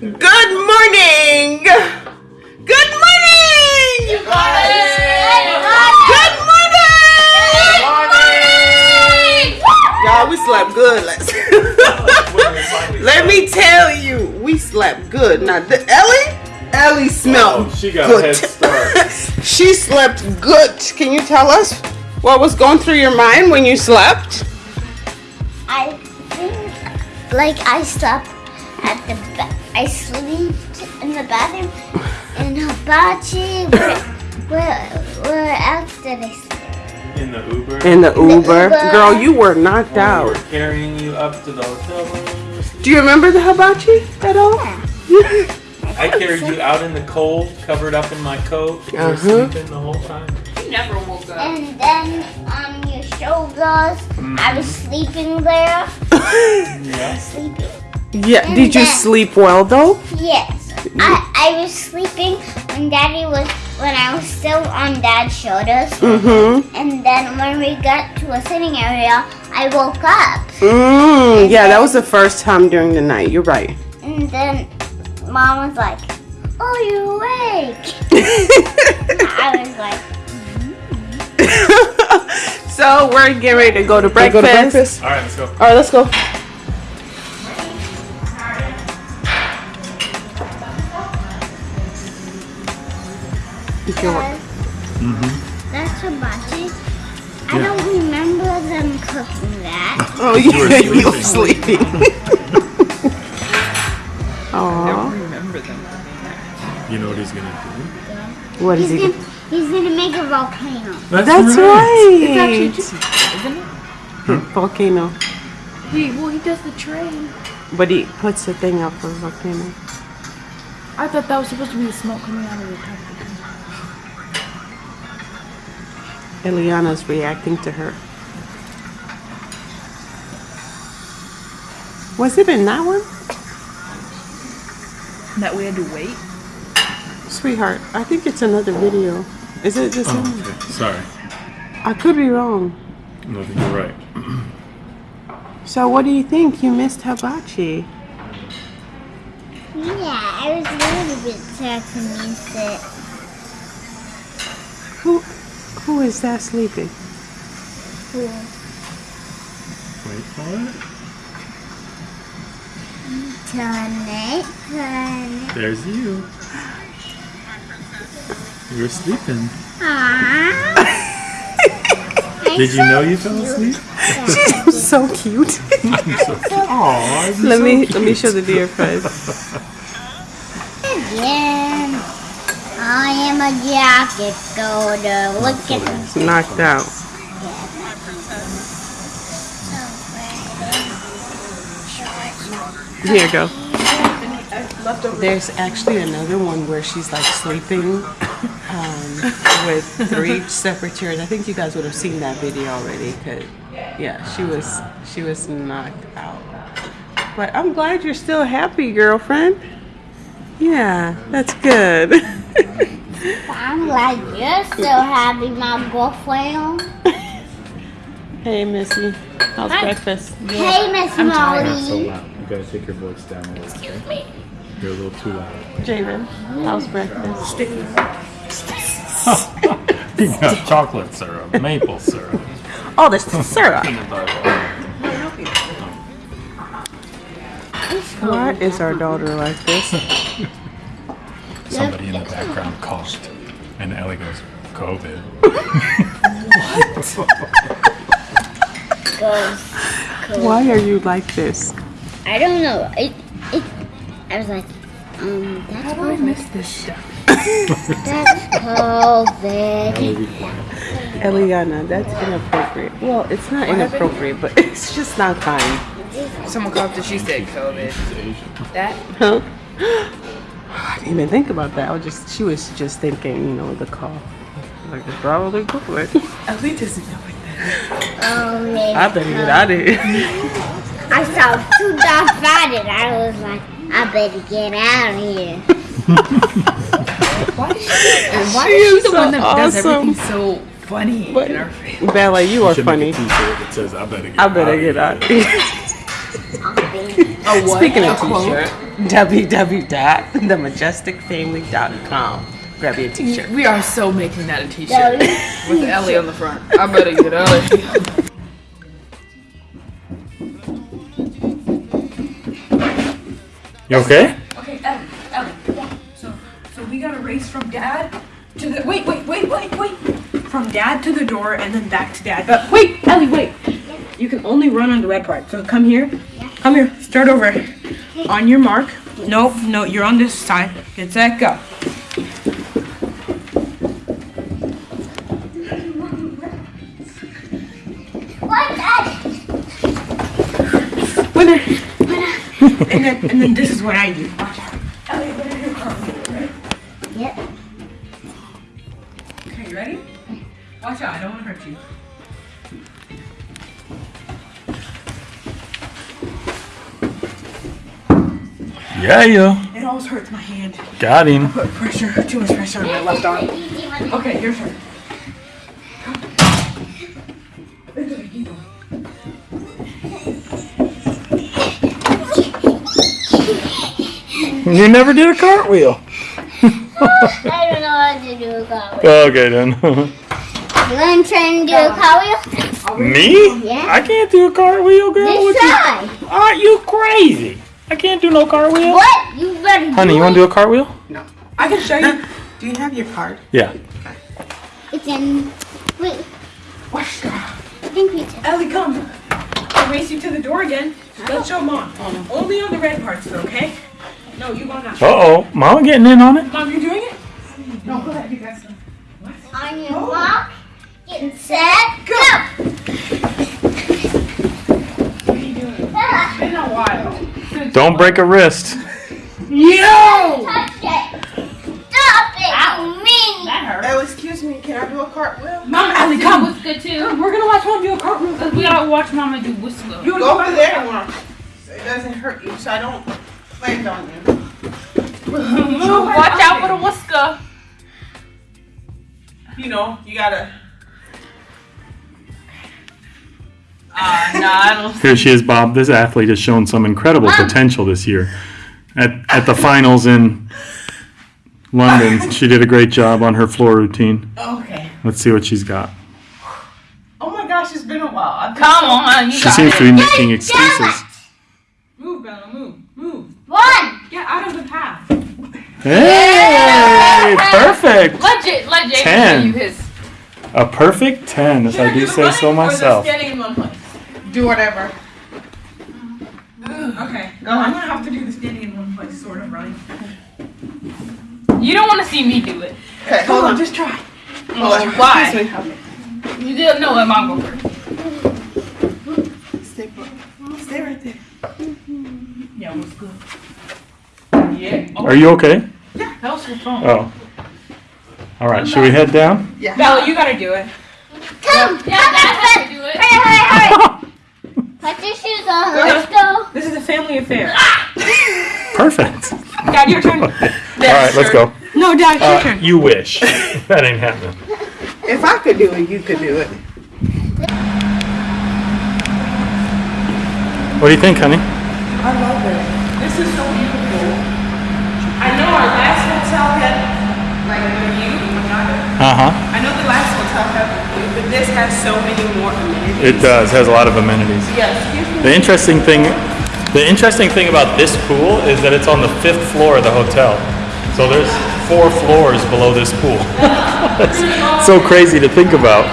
Good morning. Good morning. Good morning. Good morning! Y'all, we slept good. Let's Let me tell you, we slept good. Now, the Ellie, Ellie oh, smelled Oh, she got good. a head start. she slept good. Can you tell us what was going through your mind when you slept? I think, like, I slept at the ba- I slept in the bathroom in Hibachi. Where, where, where else did I sleep? In the Uber. In the Uber. Uber. Girl, you were knocked we out. were carrying you up to the hotel room. Do you remember the hibachi at all? Yeah. I carried you out in the cold, covered up in my coat. You were Uh-huh. sleeping the whole time. You never woke up. And then on your shoulders, I was sleeping there. Yeah. Sleeping. Yeah. And Did you then- sleep well though? Yes. I, I was sleeping when Daddy was when I was still on Dad's shoulders. Mm-hmm. And then when we got to a sitting area, I woke up. Mm, yeah, that was the first time during the night. You're right. And then Mom was like, "Oh, you're awake." I was like, so we're getting ready to go to breakfast. go to breakfast. All right, let's go. All right, let's go. "Dad, mm-hmm. "That's hibachi." I don't remember them cooking that. Oh, you, were you were sleeping. Aww. remember them. cooking that. You know what he's gonna do? What is He's he? gonna, he's gonna make a volcano. do? That's right. It's actually two, isn't it? Hmm? volcano. He well he does the train. But he puts the thing up for volcano. I thought that was supposed to be the smoke coming out of the top. Eliana's reacting to her. Was it in that one? That we had to wait. Sweetheart, I think it's another video. Is it the oh, same? Oh, okay. Sorry. I could be wrong. No, you're right. So what do you think? You missed hibachi. Yeah, I was a little bit sad to miss it. Who who is that sleeping? Wait for it. Tonight, tonight. There's you. You were sleeping. Aww. Did you know you fell asleep? She's so cute. Aw, let me let me show the dear friend. Again, I am a jacket golder. Look at It's knocked out. Here you go. There's actually another one where she's like sleeping um, with three separate chairs. I think you guys would have seen that video already. Cause yeah, she was she was knocked out. But I'm glad you're still happy, girlfriend. Yeah, that's good. I'm like, you're still happy, my girlfriend. hey, Missy, how's breakfast? Hey, Miss so Molly. loud. You gotta take your voice down a little. Excuse me. You're a little too loud. Javen, how's breakfast? You got chocolate syrup, maple syrup. Oh, this is syrup. peanut butter. Why is our daughter like this? Somebody in the background coughed, and Ellie goes, "COVID." Goes. Why are you like this? I don't know. It, it, I was like, um, that's How do I miss this stuff? That's COVID. Ellie. Eliana, that's inappropriate. Well, it's not inappropriate, but it's just not kind. Someone called and she said COVID. That Huh? I didn't even think about that. I was just, she was just thinking, you know, the call. Like, it's probably good. Ellie doesn't know what that Oh, man. I better get out of here. I saw two dogs fighting. I was like, I better get out of here. Why is she? Why She is she is the so one that does everything so funny But- in our face? Bella, you are funny. make a t-shirt that says, "I better get I better out get of here." I'll be A what? Speaking of A quote? t-shirt, www.themajesticfamily.com. Grab your t-shirt. We are so making that a t-shirt Daddy. with Ellie on the front. I better get Ellie. You okay? Okay, Ellie, Ellie. So, so we gotta race from dad to the. Wait, wait, wait, wait, wait. From dad to the door and then back to dad. But wait, Ellie, wait. You can only run on the red part. So come here. Come here. Start over. On your mark. No, no, you're on this side. Get set, go. Winner. and then, and then this is what I do. Yeah, yeah. It always hurts my hand. Got him. Put pressure, too much pressure on my left arm. Okay, your turn. You never did a cartwheel. I don't know how to do a cartwheel. Okay then. You want to try and do a cartwheel? Me? Yeah. I can't do a cartwheel, girl. Just What you- try. Are you crazy? I can't do no cartwheel. What? You better Honey, do you want to do a cartwheel? No. I can show you. Do you have your card? Yeah. It's in. Wait, Watch out. I think we took. Ellie, come. I'll race you to the door again. Let's show mom. Only on the red parts, okay? No, you go now. Uh oh, Mom getting in on it. Mom, you're doing it? No, go ahead. You guys. On your mark, get set, go! Ah, Been a while. Don't break a wrist. Yo! touch it! Stop it, you mean! Oh, excuse me. Can I do a cartwheel? Mom, Ellie, come. was good too. Come, We're gonna watch mom do a cartwheel. Cause we gotta watch Mama do whistle. You Go go over there, Mom. So it doesn't hurt you, so I don't land on you. Move, watch out for the whisker. You know, you gotta. Uh, nah, I don't. Here she is, Bob. This athlete has shown some incredible potential this year. At, at the finals in London, she did a great job on her floor routine. Okay. Let's see what she's got. Oh my gosh, it's been a while. Been Come on, you She got seems it. to be making excuses. Move, Bella, move. Move. One! Get out of the path. Hey, perfect. Let J, let Jay Ten. you his. A perfect 10, if I do say so myself. Standing in one place. Do whatever. Okay. Go I'm gonna have to do the standing in one place, sort of right? You don't want to see me do it. Okay, Hold hold on, on. just try. Oh, why? Excuse me. You didn't know that mom go first. Stay, put. Stay right there. Yeah, what's good? Yeah. Are you okay? Yeah, that was your phone. Oh. All right, should we head down? Yeah. Bella, you gotta do it. Come! Yeah, that's how do it. Hurry, hurry, hurry! Put your shoes on, let's go! This is a family affair. Perfect. Dad, your turn. All right, let's go. No, Dad, it's your Uh, turn. you wish. that ain't happening. If I could do it, you could do it. What do you think, honey? I love it. This is so beautiful. I know our last hotel had like a view. Uh huh. I know the last hotel had a view, but this has so many more amenities. It does. Has a lot of amenities. Me. The interesting thing, the interesting thing about this pool is that it's on the fifth floor of the hotel. So there's four floors below this pool. That's so crazy to think about.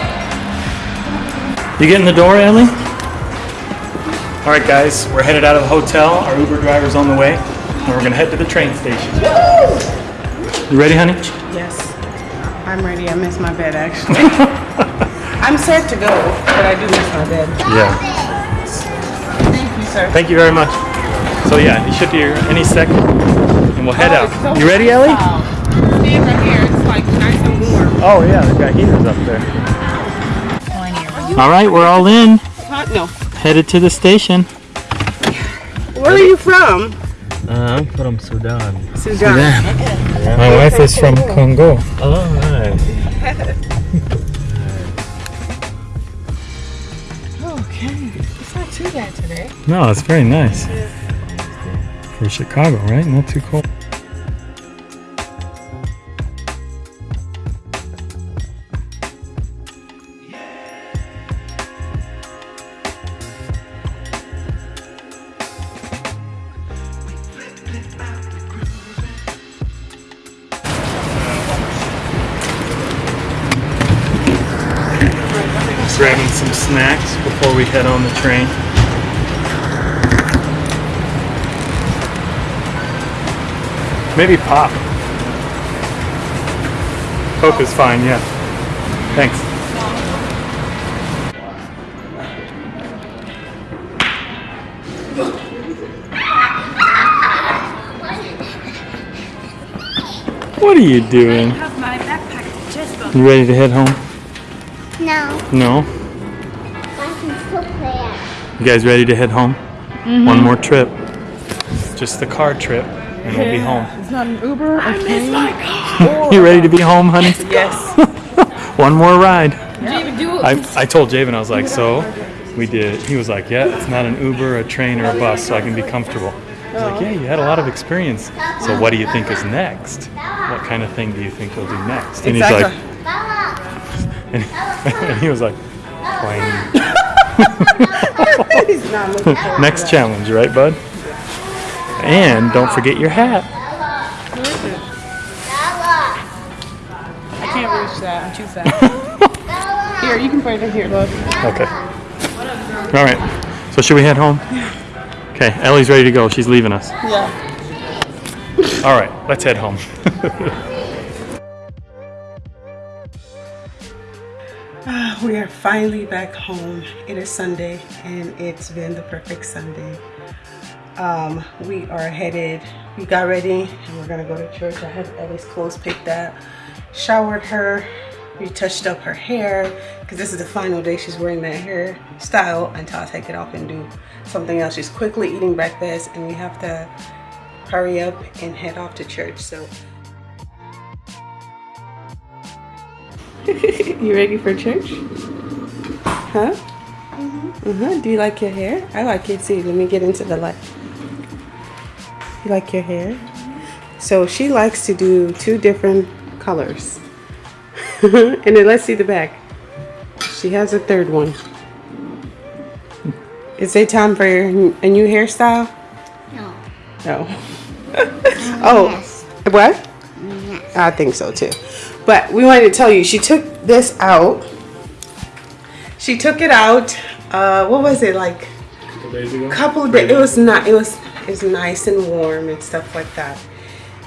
You get in the door, Ellie? All right, guys, we're headed out of the hotel. Our Uber driver's on the way, and we're gonna head to the train station. You ready, honey? Yes. I'm ready. I miss my bed actually. I'm set to go, but I do miss my bed. Yeah. Thank you, sir. Thank you very much. So yeah, you should be here any second, and we'll head out. You ready, Ellie? Stand right here. It's like nice and warm. Oh yeah, they've got heaters up there. All right, we're all in. Huh? No. Headed to the station. Where are you from? Uh, I'm from Sudan. Sudan. My wife is from Congo. Oh, nice. It's not too bad today. No, it's very nice. For Chicago, right? Not too cold. Grabbing some snacks before we head on the train. Maybe pop. Coke is fine, yeah. Thanks. What are you doing? have my backpack just You ready to head home? No, No? I can still play it. You guys ready to head home? Mm-hmm. One more trip. Just the car trip, and we'll be home. It's not an Uber. I miss my You ready to be home, honey? Yes. One more ride. do I, I told Javen, I was like, so we did. He was like, yeah, it's not an Uber, a train, or a bus, so I can be comfortable. I was like, oh. yeah, you had a lot of experience. So what do you think is next? What kind of thing do you think we'll do next? And he's like, and, and he was like, plane. He's not looking for Next challenge, right, bud? And don't forget your hat. I can't reach that. I'm too fat. here, you can put it here, love. Okay. All right. So should we head home? Okay. Ellie's ready to go. She's leaving us. Yeah. All right. Let's head home. We are finally back home. It is Sunday and it's been the perfect Sunday. Um, we are headed, we got ready and we're gonna go to church. I had Ellie's clothes picked up, showered her, we touched up her hair because this is the final day she's wearing that hair style until I take it off and do something else. She's quickly eating breakfast and we have to hurry up and head off to church. So you ready for church? Huh? Mm-hmm. Uh-huh. Do you like your hair? I like it too. Let me get into the light. You like your hair? Mm-hmm. So she likes to do two different colors. and then let's see the back. She has a third one. Is it time for a new hairstyle? No. No. Mm-hmm. oh, Yes. what? I think so too. But we wanted to tell you, she took this out. She took it out. Uh, what was it like? couple days ago. Couple of days. It was not. It was. It was nice and warm and stuff like that.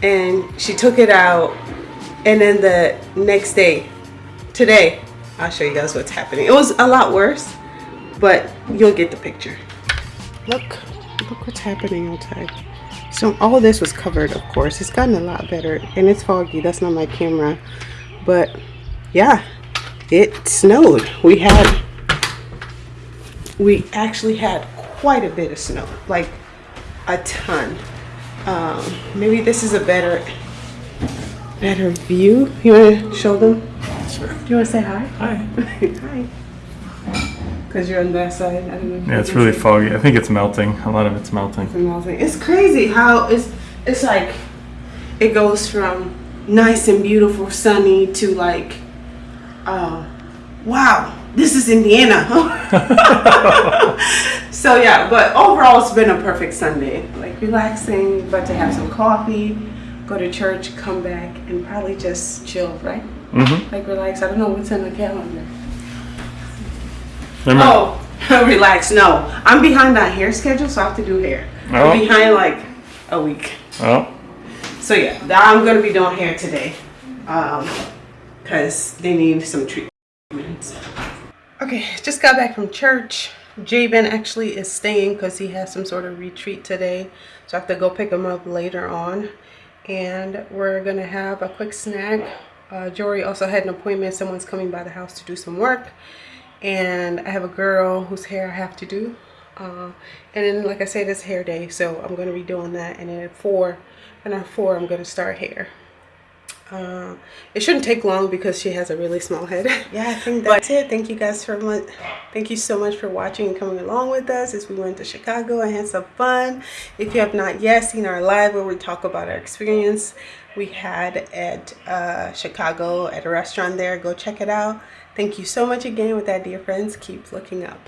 And she took it out, and then the next day, today, I'll show you guys what's happening. It was a lot worse, but you'll get the picture. Look, look what's happening outside. So all this was covered, of course. It's gotten a lot better, and it's foggy. That's not my camera, but yeah, it snowed. We had, we actually had quite a bit of snow, like a ton. Um, maybe this is a better, better view. You want to show them? Sure. Do you want to say hi? Hi. hi. Because you're on that side. I don't know. Yeah, it's really see. foggy. I think it's melting. A lot of it's melting. all that. It's crazy how it's it's like it goes from nice and beautiful, sunny to like, uh, wow, this is Indiana. so yeah, but overall it's been a perfect Sunday. Like relaxing, about to have some coffee, go to church, come back, and probably just chill, right? Mm-hmm. Like relax. I don't know what's on the calendar. Remember, Oh, relax. No, I'm behind on hair schedule, so I have to do hair. Oh. I'm behind like a week. oh, So yeah, th- I'm gonna be doing hair today, um, cause they need some treatments. Okay, just got back from church. Javen actually is staying because he has some sort of retreat today, so I have to go pick him up later on. And we're gonna have a quick snack. Uh, Jory also had an appointment. Someone's coming by the house to do some work, and I have a girl whose hair I have to do. Uh, and then, like I said, it's hair day, so I'm gonna be doing that. And then at four, and at four, I'm gonna start hair. Uh, it shouldn't take long because she has a really small head. yeah, I think that's it. Thank you guys for much. Thank you so much for watching and coming along with us as we went to Chicago and had some fun. If you have not yet seen our live where we talk about our experience we had at uh, Chicago at a restaurant there, go check it out. Thank you so much again with that, dear friends. Keep looking up.